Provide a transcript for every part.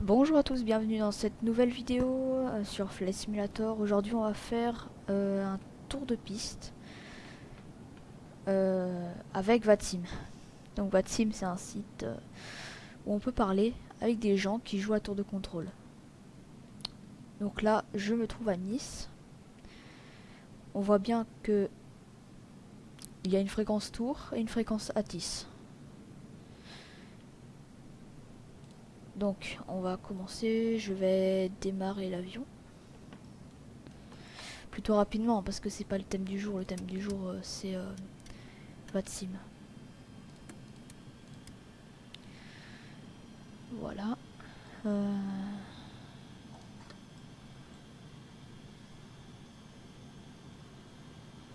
Bonjour à tous, bienvenue dans cette nouvelle vidéo euh, sur Flight Simulator. Aujourd'hui on va faire euh, un tour de piste euh, avec Vatsim. Donc Vatsim c'est un site où on peut parler avec des gens qui jouent à tour de contrôle. Donc là je me trouve à Nice. On voit bien que il y a une fréquence tour et une fréquence Atis. Donc on va commencer, je vais démarrer l'avion. Plutôt rapidement parce que c'est pas le thème du jour, le thème du jour euh, c'est euh, Vatsim. Voilà. Euh,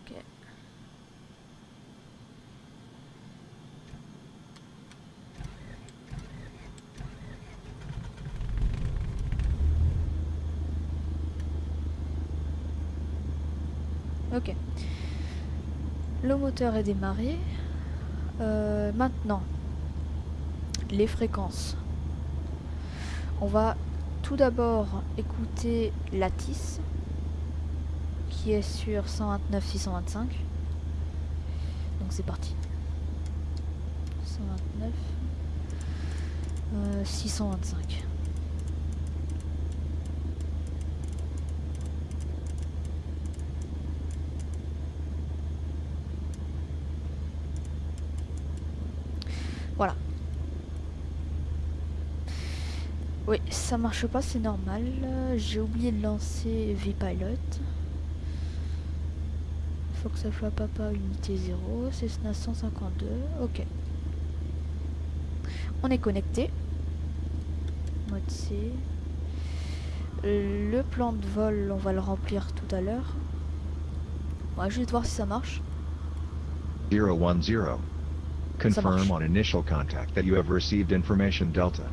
Ok. Ok. Le moteur est démarré. Euh, maintenant, les fréquences. On va tout d'abord écouter Lattice, qui est sur 129 625. Donc c'est parti. 129 euh, 625. Voilà. Oui, ça marche pas, c'est normal. J'ai oublié de lancer VPilot. Faut que ça soit papa unité 0, Cessna 152, ok. On est connecté. Mode C. Le plan de vol, on va le remplir tout à l'heure. On va juste voir si ça marche. 010. Confirm on initial contact that you have received information Delta.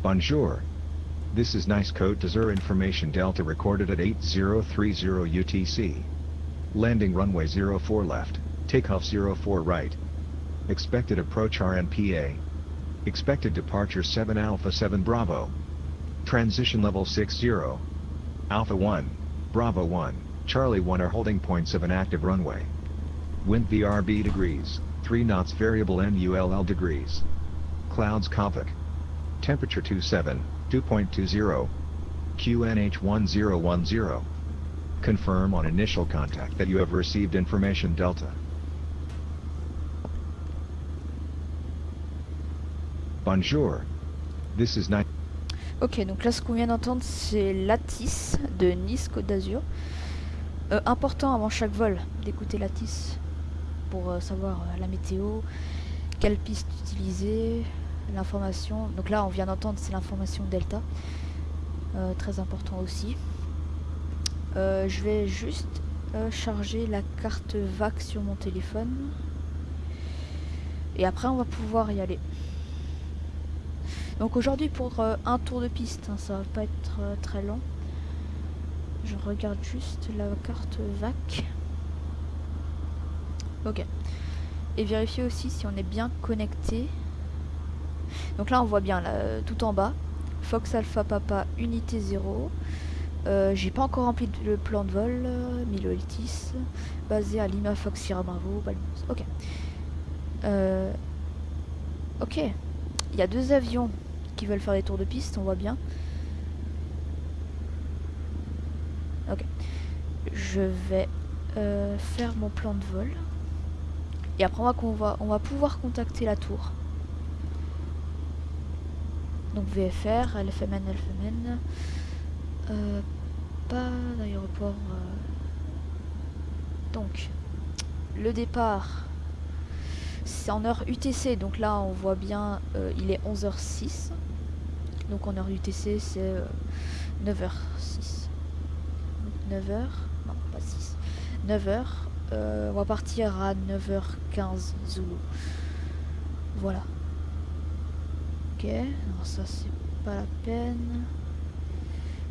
Bonjour. This is nice code to Zur information Delta recorded at 8030 UTC. Landing runway 04 left, takeoff 04 right. Expected approach RNPA. Expected departure 7 Alpha 7 Bravo. Transition level 60. Alpha 1, Bravo 1, Charlie 1 are holding points of an active runway. Wind VRB degrees, 3 knots variable NULL degrees. Clouds Kovic. Temperature 27, 2.20. QNH 1010. Confirm on initial contact that you have received information Delta. Bonjour. This is night. Ok, donc là ce qu'on vient d'entendre c'est Lattice de Nice Côte d'Azur. Euh, important avant chaque vol d'écouter Lattice pour euh, savoir euh, la météo, quelle piste utiliser, l'information. Donc là on vient d'entendre c'est l'information Delta. Euh, très important aussi. Euh, je vais juste euh, charger la carte VAC sur mon téléphone. Et après on va pouvoir y aller. Donc aujourd'hui pour un tour de piste, hein, ça va pas être très long. Je regarde juste la carte VAC. Ok. Et vérifier aussi si on est bien connecté. Donc là on voit bien tout en bas. Fox Alpha Papa unité 0. Euh, J'ai pas encore rempli le plan de vol. euh, Milo Eltis. Basé à Lima Fox Bravo. Ok. Euh, ok. Il y a deux avions qui veulent faire des tours de piste, on voit bien. Ok. Je vais faire mon plan de vol. Et après on va, va, on va pouvoir contacter la tour. VFR, LFMN, LFMN. Euh, pas d'aéroport. euh. Donc, le départ, c'est en heure UTC. Donc là, on voit bien, euh, il est 11h06. Donc en heure UTC, c'est euh, 9h06. 9h, non, pas 6. 9h. euh, on va partir à 9h15 Zulu. Voilà. Ok, alors ça c'est pas la peine.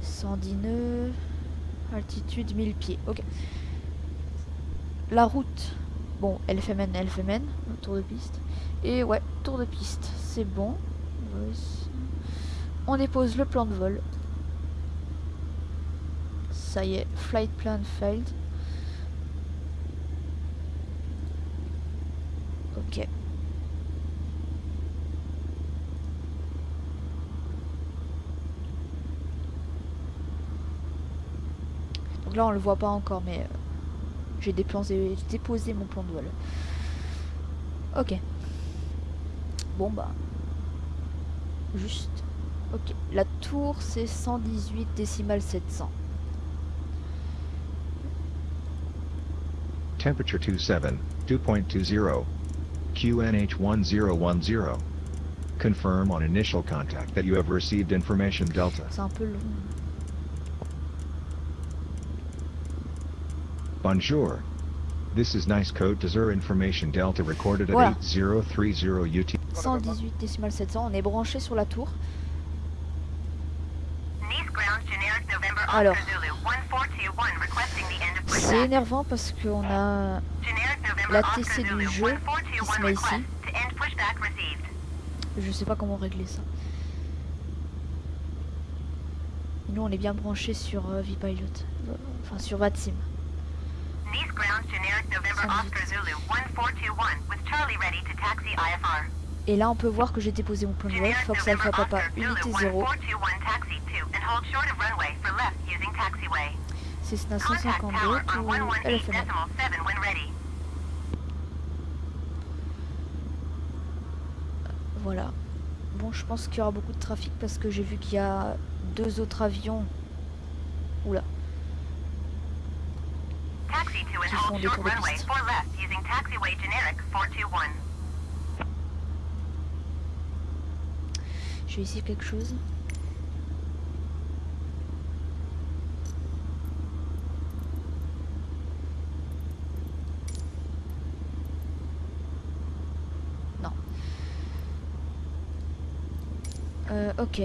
110 nœuds. Altitude 1000 pieds. Ok. La route. Bon, LFMN, LFMN. tour de piste. Et ouais, tour de piste, c'est bon. On dépose le plan de vol. Ça y est, flight plan failed. Ok. Donc là on le voit pas encore mais euh, j'ai déposé, déposé mon plan de vol. Ok. Bon bah. Juste. Ok. La tour c'est 118 décimales 700. Temperature 27, 2.20. QNH 1010. Confirm on initial contact that you have received information Delta. C'est un peu long. Bonjour. This is nice code to Zur information Delta recorded at Voilà. 8030 UT. 118 décimales 700. On est branché sur la tour. Alors. Oscar Zulu 1421 requesting the end of C'est pushback. énervant parce qu'on a la TC du jeu qui 1421 se met ici. request to end pushback received. Je sais pas comment régler ça. Nous on est bien branché sur euh, Vpilot. Euh, Enfin sur VATSIM. Nice ground generic November 118. Oscar Zulu 1421 with Charlie ready to taxi IFR. Et là on peut voir que j'ai déposé mon plan de vol. Fox Alpha Papa unité 0. 1421 taxi to and hold short of runway for left using taxiway. Cessna Contact 152 tower on ou 118 LFML. decimal 7 when ready. Voilà. Bon je pense qu'il y aura beaucoup de trafic parce que j'ai vu qu'il y a deux autres avions. Oula. Qui font hold des short tours de runway piste. for left using taxiway generic 421. Je vais essayer quelque chose. Non. Euh, ok.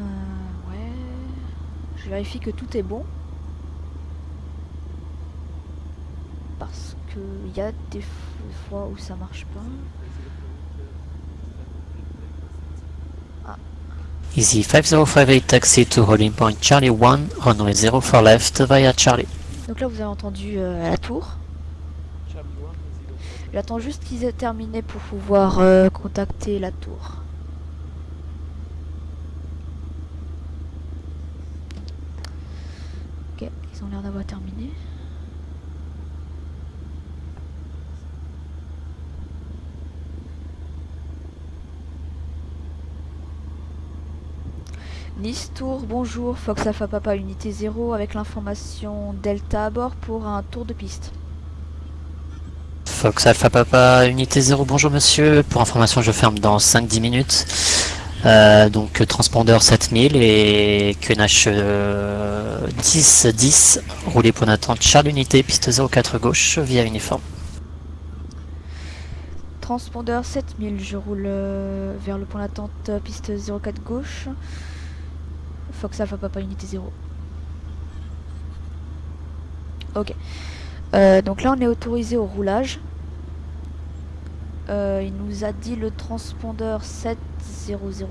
Euh, ouais. Je vérifie que tout est bon. Parce que il y a des fois où ça marche pas. Easy 5058 taxi to holding point Charlie 1, runway 04 left via Charlie. Donc là vous avez entendu euh, la tour. J'attends juste qu'ils aient terminé pour pouvoir euh, contacter la tour. Ok, ils ont l'air d'avoir terminé. Nice Tour, bonjour, Fox Alpha Papa Unité 0 avec l'information Delta à bord pour un tour de piste. Fox Alpha Papa, unité 0, bonjour monsieur. Pour information, je ferme dans 5-10 minutes. Euh, donc transpondeur 7000 et QNH euh, 10 10 roulé pour d'attente Charles Unité piste 04 gauche via uniforme. Transpondeur 7000, je roule euh, vers le point d'attente piste 04 gauche. Fox Alpha Papa Unité 0. Ok. Euh, donc là on est autorisé au roulage. Euh, il nous a dit le transpondeur 7000.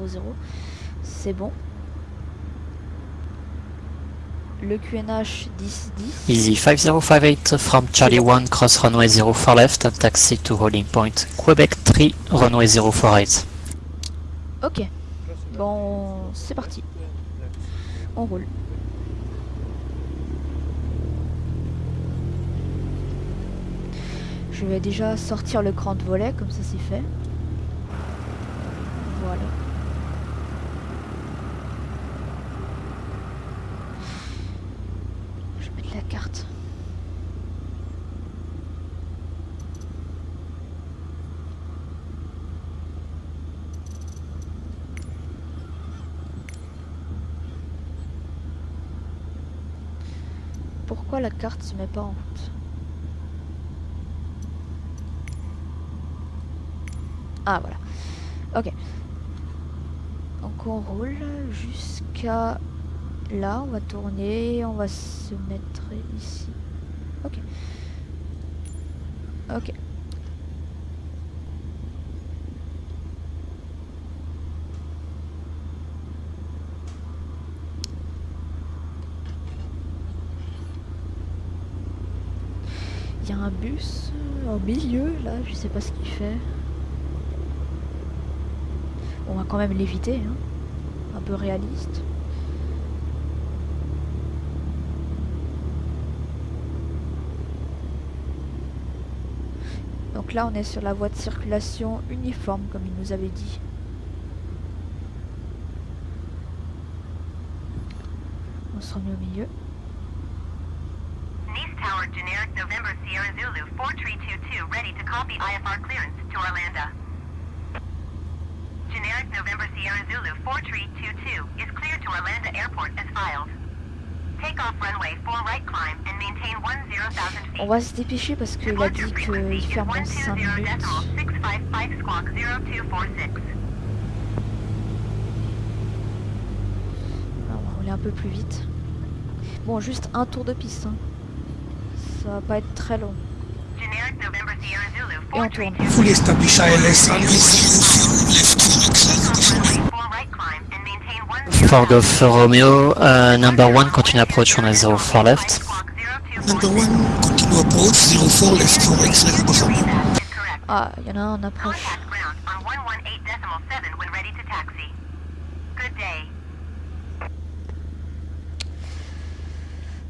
C'est bon. Le QNH 1010. Easy 5058 from Charlie 1 cross runway 04 left and taxi to holding point Quebec 3 runway 048. Ok. Bon, c'est parti. On roule. Je vais déjà sortir le cran de volet, comme ça c'est fait. Voilà. Je vais mettre la carte. La carte se met pas en route Ah voilà. Ok. Donc on roule jusqu'à là. On va tourner. On va se mettre ici. Ok. Ok. Il un bus euh, au milieu là, je sais pas ce qu'il fait. On va quand même l'éviter, hein. un peu réaliste. Donc là on est sur la voie de circulation uniforme comme il nous avait dit. On se remet au milieu. Nice Tower, generic November Sierra Zulu 4322, ready to copy IFR clearance to Orlando. Generic November Sierra Zulu 4322 is cleared to Orlando Airport as filed. Take off runway 4 right climb and maintain 10,000 feet. On va se dépêcher parce qu'il a dit qu'il ferme dans 5 minutes. 655 squawk 0246. Alors, on va rouler un peu plus vite. Bon, juste un tour de piste. hein. Ça va pas être très long. Generic November Sierra Zulu Et on tourne. 4322. Full establish ILS runway 04 left for Take acceleration. off runway 4 right climb and maintain 10,000 Ford of Romeo, uh, number one, continue approach on a 04 left. squawk 0246. Number one, continue approach 04 left for X-ray is correct. Ah, il y en a un en approche. Contact ground on 118.7 when ready to taxi. Good day.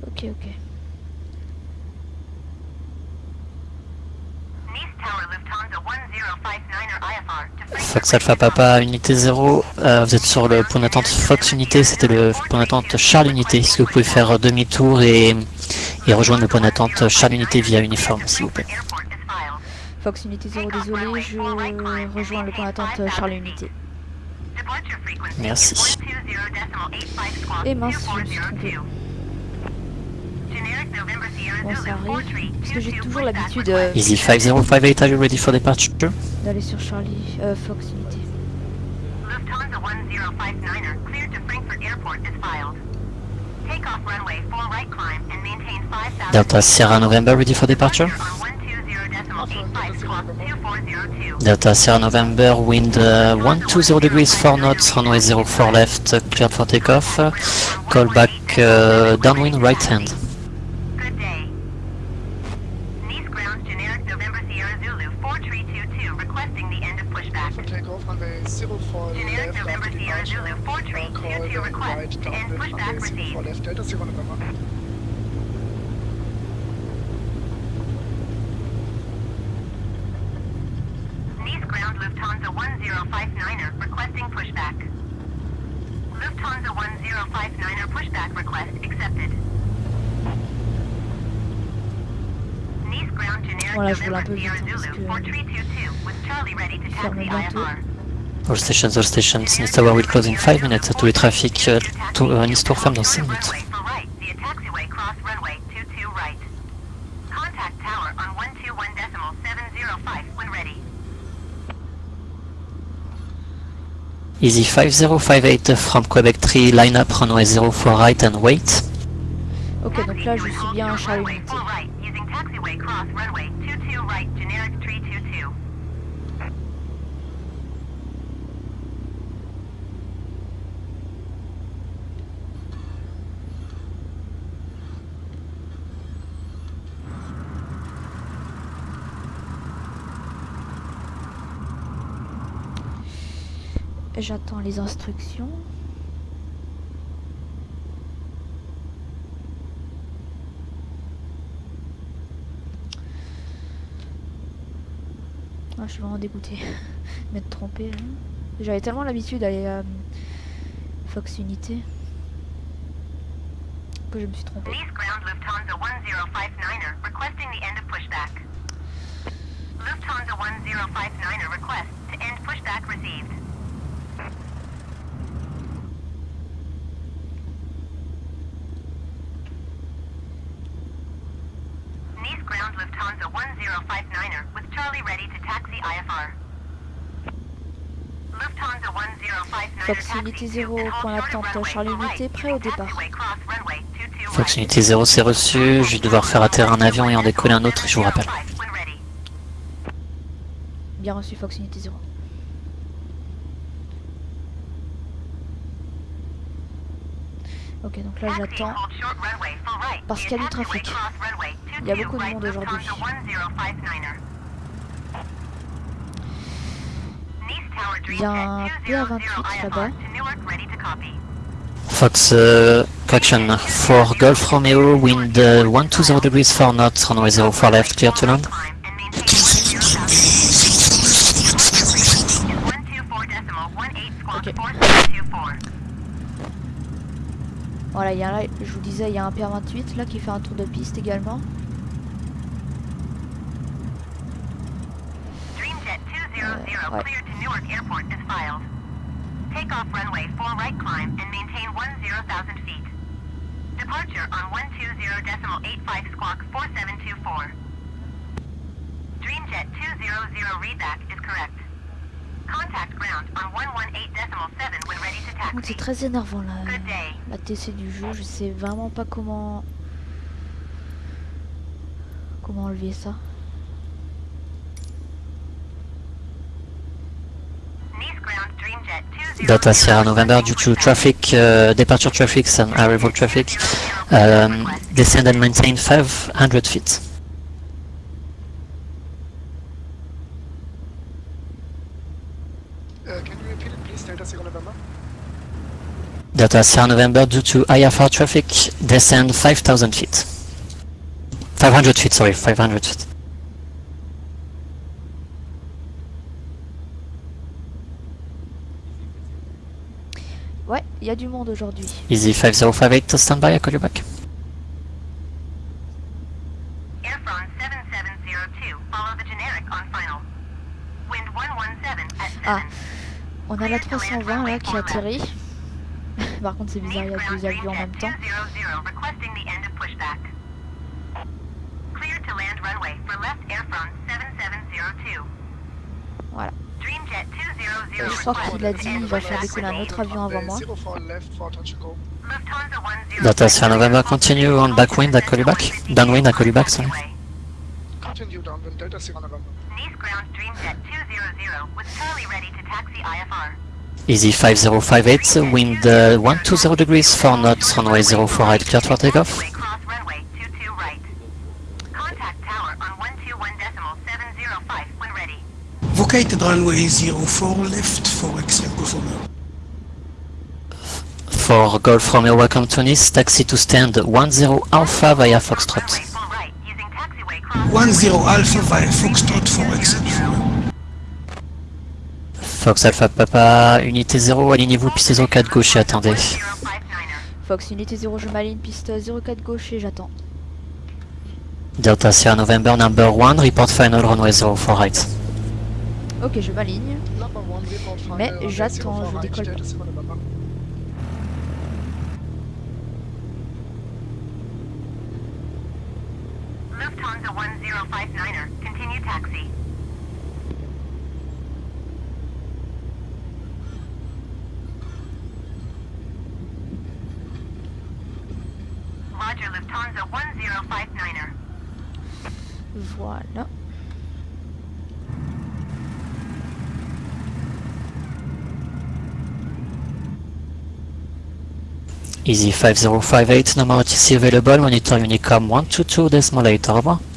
Ok, ok. Nice Tower Lufthansa 1059er IFR to Frankfurt. Fox Alpha Papa, unité 0, euh, vous êtes sur le point d'attente Fox Unité, c'était le point d'attente Charles Unité. Est-ce que vous pouvez faire demi-tour et, et rejoindre le point d'attente Charles Unité via uniforme, s'il vous plaît? Fox Unité 0, désolé, je rejoins le point d'attente Charles Unité. Merci. is 120.85 squawk Et mince, je me suis 2402. Generic November Sierra Bon, ça Zulu arrive. Parce que j'ai 4322 toujours pushback l'habitude request. euh, Easy 5058, are you ready for departure? D'aller sur Charlie, euh, Fox Unité. Lufthansa 1059er cleared to Frankfurt Airport is filed. Take off runway 4 right climb and maintain 5000 Delta Sierra November, ready for departure? on 120.85 squawk 2402. Delta Sierra November, wind uh, 120 degrees 4 knots, runway 04 left, cleared for takeoff. Call back uh, downwind right hand. Good day. Nice ground generic November Sierra Zulu 4322 requesting the end of pushback. For takeoff, runway 04 Generic left November after Sierra departure. Zulu 4322 Call request right to end downwind pushback runway 04 received. left, Delta Sierra November. Nice ground Lufthansa 1059er requesting pushback. Lufthansa 1059er pushback request accepted. Nice ground generic Voilà, je roule un peu vite, hein, parce Zulu que 4322 with Charlie ready to ferme taxi bientôt. IFR. All stations, all stations, Nice Tower will close in 5 minutes. Tous les trafics, euh, tout- euh, Nice Tour ferme dans 5 minutes. Runway for right via taxiway cross runway 22 right. Contact tower on 121.705 when ready. Easy 5058 from Quebec 3, line up runway 04 right and wait. Ok, donc là je suis bien à Charlie Runway Unité. 4 right using taxiway cross runway 22 right generic 322. J'attends les instructions. Ah, je suis vraiment dégoûtée. M'être trompée. là. J'avais tellement l'habitude d'aller à euh, Fox Unité que je me suis trompée. Lufthansa 1059er requesting the end of pushback. Lufthansa 1059er request to end pushback received. Nice ground Lufthansa 1059er with Charlie ready to taxi IFR. Lufthansa 1059 Fox Unité 0, point d'attente, Charlie Unité, prêt au départ. Fox Unité 0, c'est reçu. Je vais devoir faire atterrir un avion et en décoller un autre, je vous rappelle. Bien reçu Fox Unité 0. Ok, donc là j'attends. Parce qu'il y a du trafic. Il y a beaucoup de monde aujourd'hui. Il y a un PA28 là-bas. Fox, uh, correction, for Golf Romeo, wind uh, 120 degrees 4 knots, runway 04 left, clear to land. Voilà, il y a là, je vous disais, il y a un PA28 là qui fait un tour de piste également. Dreamjet 200 ouais. Newark Airport as filed. Take off runway 4 right climb and maintain 10,000 feet. Departure on 120.85 squawk 4724. Dreamjet 200 readback is correct. Contact ground on 118.7 when ready to Donc oh, c'est taxi. très énervant là. Good day. La TC du jeu, je sais vraiment pas comment comment enlever ça. Ground Dreamjet 200 Data Sierra November, due to traffic, uh, departure traffic and arrival traffic, um, descend and maintain 500 feet. Uh, can you repeat it, please? Delta Sierra November. Data Sierra November, due to IFR traffic, descend 5,000 feet. 500 feet, sorry, 500 feet. Il y a du monde aujourd'hui. Easy 5058 to stand by, I call you back. Air France 7702. Follow the generic on final. Wind 117 at 7. Ah, on a la 320 là qui atterrit. Par contre c'est bizarre, il y a deux avions en même temps. Requesting the end of pushback. Clear to land runway for left Air France 7702. Voilà. Dreamjet 200 Je crois qu'il a dit il va faire décoller un autre avion avant moi. 04 left for touch and go. Lufthansa 10 Data Sierra November, continue on backwind, I call you back? Downwind, I call you back, sorry. Continue downwind, Delta Sierra November. Nice ground Dreamjet 200 with Charlie ready to taxi IFR. Easy 5058, wind uh, 120 degrees 4 knots, runway 04 right, clear for takeoff? Vocated runway 04 left for exit Golf Romeo. For Golf Romeo, welcome to Nice, taxi to stand 10 Alpha via Foxtrot. Runway full right using taxiway cross 10 Alpha via Foxtrot for exit Romeo. Fox Alpha Papa, unité 0, alignez-vous, piste 04 gauche et attendez. 059er. Fox Unité 0, je m'aligne, piste 04 gauche et j'attends. Delta Sierra November number 1, report final runway 04 right. Ok, je m'aligne. Mais j'attends, 04 je décolle pas. Sierra EZ5058 number is available when you 122 unicom 122.8 or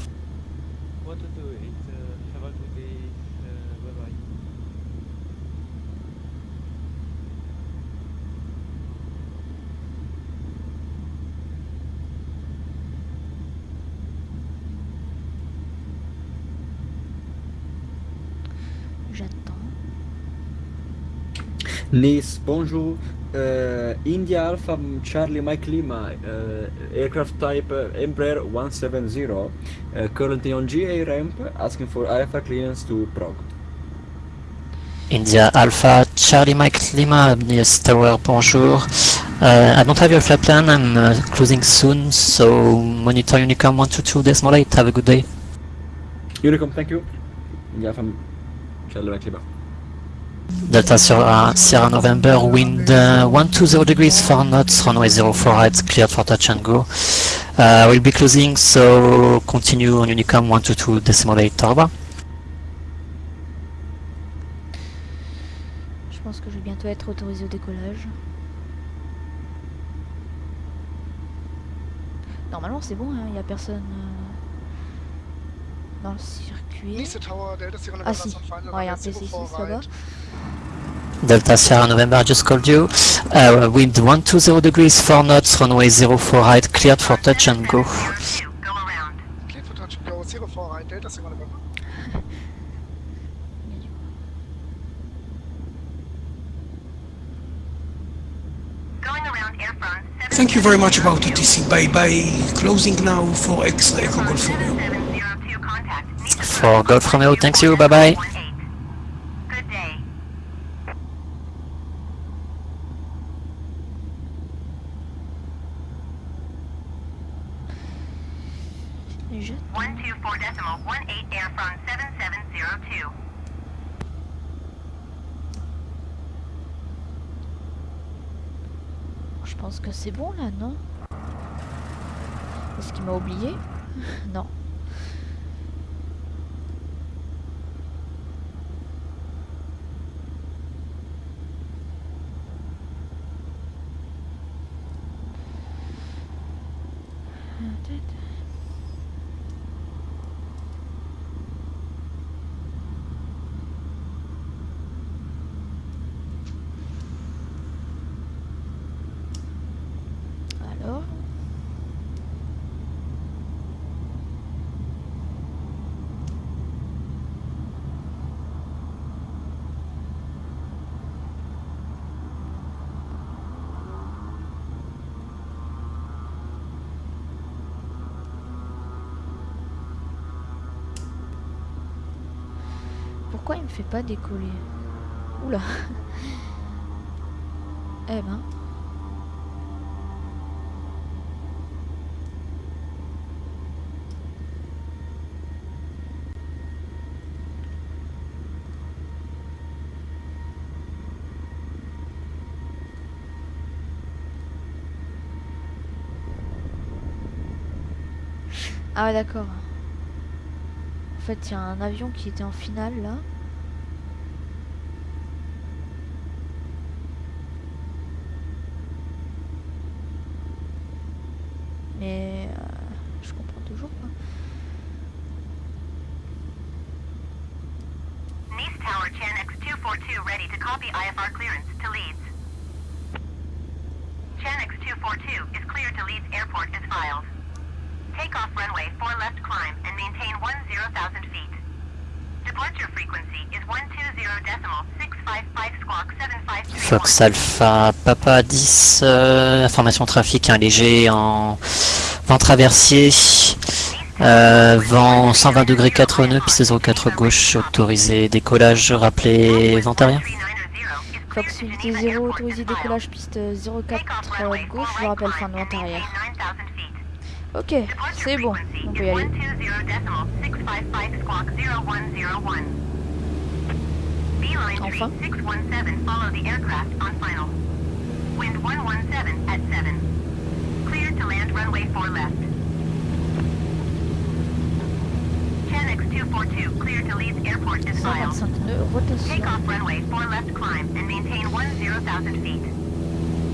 Nice, bonjour. Uh, India Alpha Charlie Mike Lima, uh, aircraft type uh, Embraer 170, uh, currently on GA ramp, asking for IFR clearance to Prague. India Alpha, Charlie Mike Lima, yes, tower, bonjour. Uh, I don't have your flight plan, I'm uh, closing soon, so monitor Unicom 122 decimal 8, have a good day. Unicom, thank you. India Alpha Charlie Mike Lima. Delta Sierra, Sierra November, wind uh, 120 degrees, 4 knots, runway 04 right, cleared for touch and go. Uh, we'll be closing, so continue on Unicom 122 decimal 8 Tarba. Je pense que je vais bientôt être autorisé au décollage. Normalement c'est bon, il n'y a personne euh, dans le circuit. Ah November, si, on final ouais, il y a un runway PC 04 là-bas. right. Delta Sierra November, I just called you. Uh, wind 120 degrees, 4 knots, runway 04 right, cleared for touch and go. 7702, go around. Clear for touch and go, 04 right, Delta Sierra November. Going around air front Thank you very much about TTC. Bye bye. Closing now for X-ray Golf Romeo. 7702 contact. Nice For Golf Romeo, thanks you, bye bye. 18. Good day. Je- 124 decimal 18 air front 7702. Je pense que c'est bon là, non? Est-ce qu'il m'a oublié? Non. Alors Il me fait pas décoller Oula Eh ben Ah d'accord. En fait il y a un avion qui était en finale là. Mais euh, je comprends toujours pas. Nice Tower Chanex 242 ready to copy IFR clearance to Leeds. Chanex 242 is cleared to Leeds Airport as filed. Take off runway 4 left climb and maintain 10,000 feet. Departure frequency is 120 decimal 655 squawk 753. Alpha Papa 10, euh, information trafic, un léger en vent traversier, euh, vent 120 degrés 4 nœuds, piste 04 gauche, autorisé décollage, rappelé vent arrière. Fox unité 0 autorisé décollage piste 04 euh, gauche, je rappelle fin de vente arrière. Ok, c'est bon, on peut y aller. Enfin. 617, follow the aircraft on final. Wind 117 at 7. Clear to land runway 4 left. Chanex 242, clear to Leeds Airport is filed. 125 Take off runway 4 left climb and maintain 10,000 feet.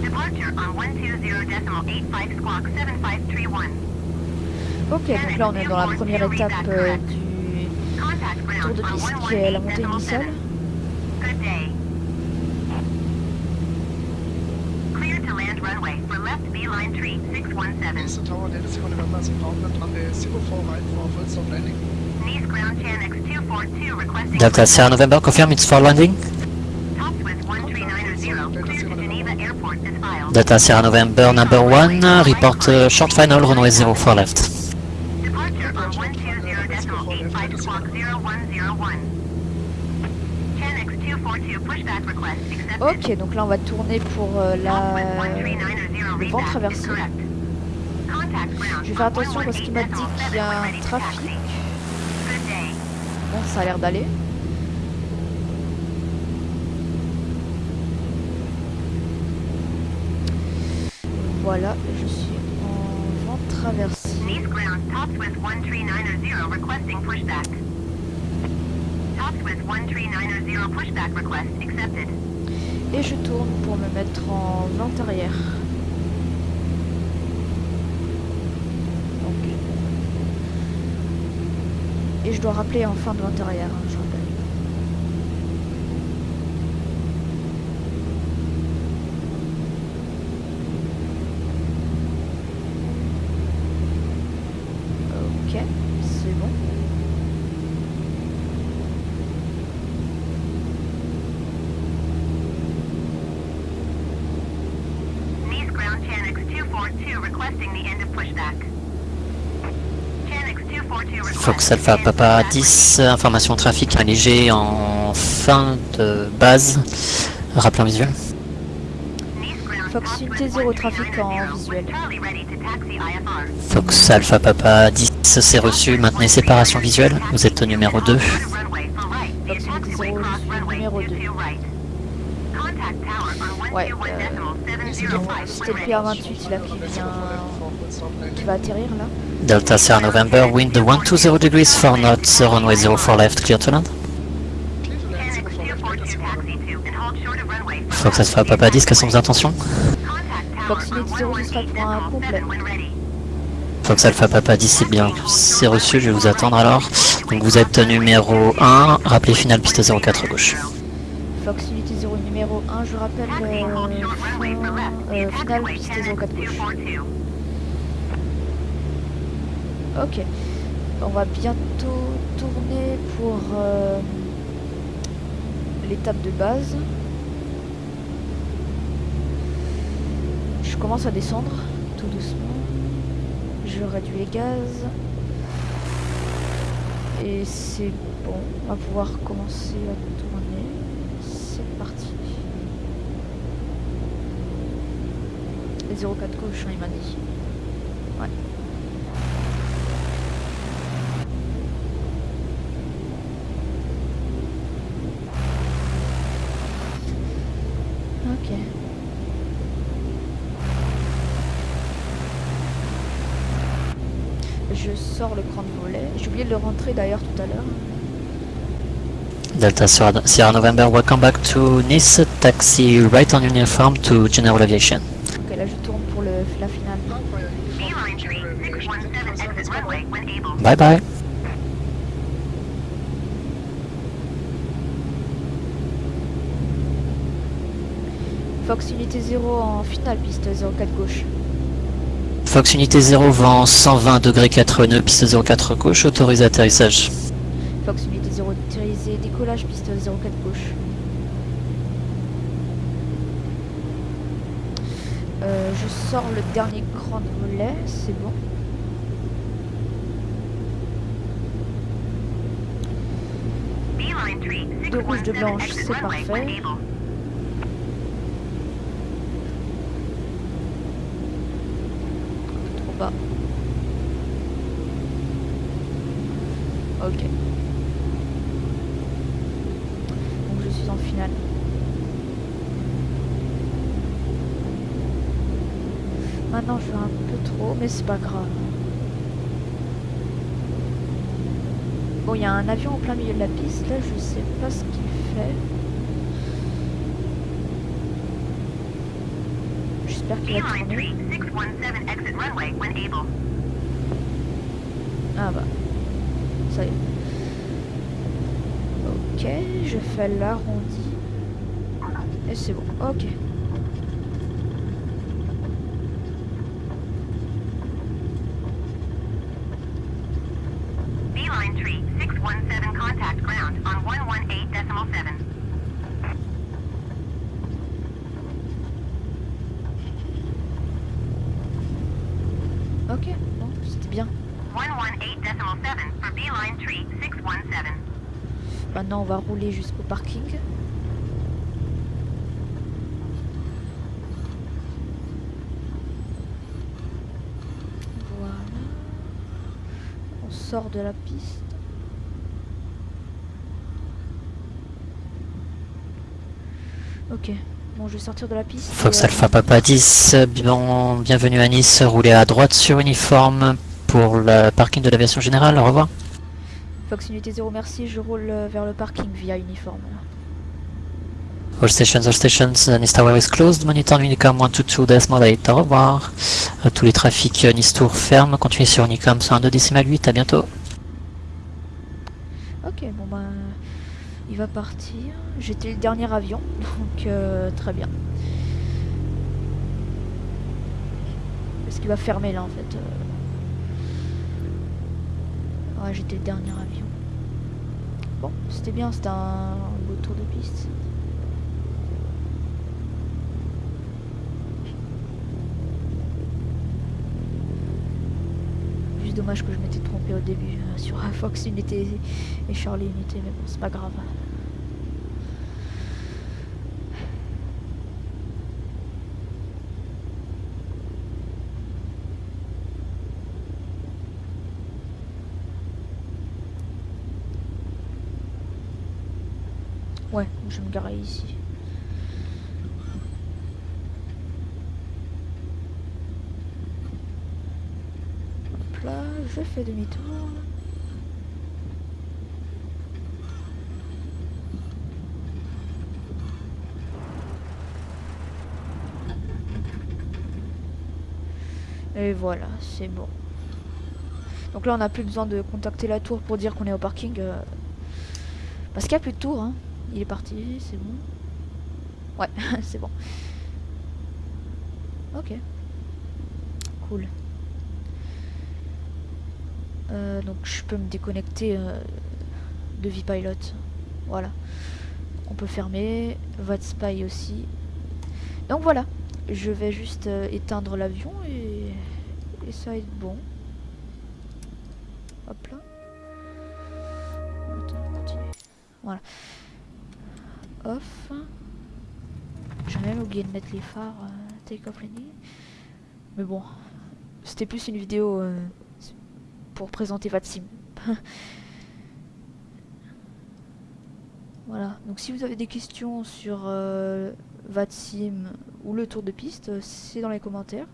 Departure on 120 decimal 85 squawk 7531. Ok, donc là on est dans la première étape euh, du tour de piste qui est la montée initiale. 7. Day. Clear to land runway for left beeline tree 617. Nice Tower, Delta Sierra November, is inbound and runway 04 right for full stop landing. Nice ground Chanex 242 requesting Delta Sierra November, confirm it's for landing. tops with 1390. Clear to Geneva Airport is filed. Delta Sierra November number 1, report uh, short final, runway 04 left. Departure on 120 decimal 85 squawk 0101. Ok, donc là on va tourner pour euh, la... le vent traversé. Je vais faire attention parce qu'il m'a dit qu'il y a un trafic. Bon, ça a l'air d'aller. Voilà, je suis en vent traversé. Et je tourne pour me mettre en vent arrière. Et je dois rappeler en fin de vent arrière, je rappelle. Ok, c'est bon. Nice ground, Chanix 242 requesting the end of pushback. Chanix 242 request Fox Alpha Papa pushback. 10, information trafic un léger en fin de base. Rappel en visuel. Fox unité zéro trafic en 13900, visuel. Fox Alpha Papa 10, c'est reçu. Maintenez séparation visuelle. Vous êtes au numéro 2. Runway for right. The Fox unité way zéro, cross je suis runway numéro 2. 22 right. Contact tower on Ouais, 121 euh, decimal C'était 705 c'était le when PR28 là qui vient... qui va atterrir là. Delta Sierra November, wind 120 degrees, 4 knots, runway 04 left, clear to land. Chanix 242 taxi to and hold short of runway for Fox Alpha Papa 10, quelles sont vos intentions Fox on unité zéro, ce sera pour un 111 complet. when ready. Fox Alpha Papa 10, c'est bien. C'est reçu, je vais vous attendre alors. Donc vous êtes numéro 1, rappelez final piste 04 à gauche. Fox unité 0 numéro 1, je rappelle euh, short runway for left. fin- The attack finale way piste Chanix 04 gauche. 242. Ok. On va bientôt tourner pour euh, l'étape de base. Je commence à descendre tout doucement. Je réduis les gaz. Et c'est bon. On va pouvoir commencer à tourner. C'est parti. Les 04 gauche, hein, il m'a dit. Ouais. Ok. Je sors le cran de volet. J'ai oublié de le rentrer d'ailleurs tout à l'heure. Delta Sierra November, welcome back to Nice, taxi right on uniform to General Aviation. Ok, là je tourne pour le, la finale. Beeline 3, 617 exit runway when able. Bye bye. Fox unité 0 en finale, piste 04 gauche. Fox unité 0, vent 120 degrés 4 nœuds, piste 04 gauche, autorisé atterrissage. Fox unité 0 autorisé, décollage, piste 04 gauche. Euh, je sors le dernier cran de volet, c'est bon. Beeline 3, De rouge, de 617 blanche, c'est parfait. Trop bas. Ok. Donc je suis en finale. Maintenant je vais un peu trop, mais c'est pas grave. Bon, il y a un avion en plein milieu de la piste, là je sais pas ce qu'il fait. J'espère qu'il va tourner. 3, 617 exit runway when able. Ah bah, ça y est. Ok, je fais l'arrondi. Et c'est bon, ok. Beeline 3, 617 contact ground on 118 decimal 7. Ok, bon, c'était bien. 118 decimal 7 for Beeline 3, 617. Jusqu'au parking. Voilà. On sort de la piste. Ok. Bon, je vais sortir de la piste. Fox euh, Alpha Papa 10, bien, bienvenue à Nice, roulez à droite sur uniforme pour le parking de l'aviation générale, au revoir. Fox Unité 0, merci. Je roule euh, vers le parking via uniforme. All stations, all stations, Nice Tower is closed, monitor Unicom 122 decimal 8, au revoir. Euh, tous les trafics euh, Nice Tour ferment, continuez sur Unicom 102 decimal 8, à bientôt. Ok, bon ben, il va partir. J'étais le dernier avion, donc euh, très bien. Est-ce qu'il va fermer là en fait. Ouais, j'étais le dernier avion. Bon, c'était bien, c'était un beau tour de piste. Juste dommage que je m'étais trompé au début euh, sur Fox Unité et Charlie Unité, mais bon, c'est pas grave. Ouais, je vais me garer ici. Là, je fais demi-tour. Et voilà, c'est bon. Donc là, on n'a plus besoin de contacter la tour pour dire qu'on est au parking. euh, Parce qu'il n'y a plus de tour, hein. Il est parti, c'est bon. Ouais, c'est bon. Ok. Cool. Euh, donc je peux me déconnecter euh, de Vpilot. Voilà. On peut fermer. VatSpy aussi. Donc voilà. Je vais juste euh, éteindre l'avion et... et ça va être bon. Hop là. Attends, on continue. Voilà. Off. J'ai même oublié de mettre les phares euh, take off. Mais bon, c'était plus une vidéo euh, pour présenter VATSIM. voilà, donc si vous avez des questions sur euh, VATSIM ou le tour de piste, euh, c'est dans les commentaires.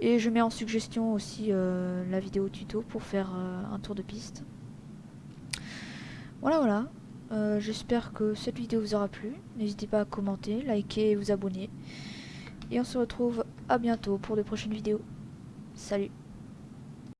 Et je mets en suggestion aussi la vidéo tuto pour faire un tour de piste. Voilà, voilà. Euh, J'espère que cette vidéo vous aura plu. N'hésitez pas à commenter, liker et vous abonner. Et on se retrouve à bientôt pour de prochaines vidéos. Salut